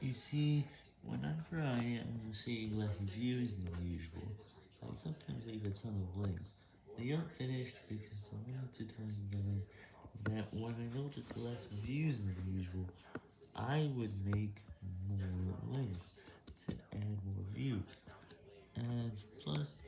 You see, whenever I am seeing less views than usual, I sometimes leave a ton of links. They aren't finished because I want to tell you guys that when I notice less views than usual, I would make more links to add more views. And plus,